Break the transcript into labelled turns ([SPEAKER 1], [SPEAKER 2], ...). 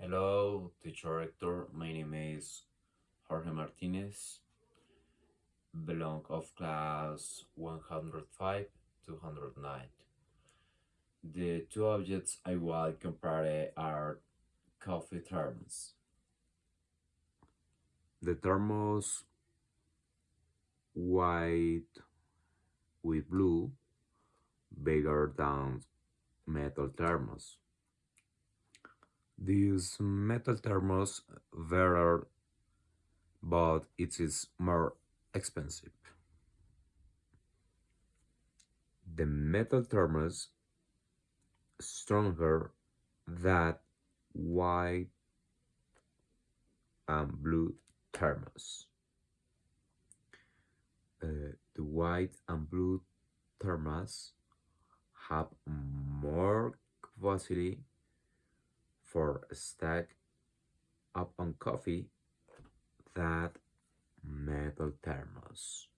[SPEAKER 1] Hello, teacher Hector. My name is Jorge Martinez, belong of class 105 209. The two objects I will compare are coffee thermos. The thermos white with blue bigger than metal thermos. This metal thermos better but it is more expensive. The metal thermos stronger than white and blue thermos. Uh, the white and blue thermos have more capacity for a stack up on coffee that metal thermos.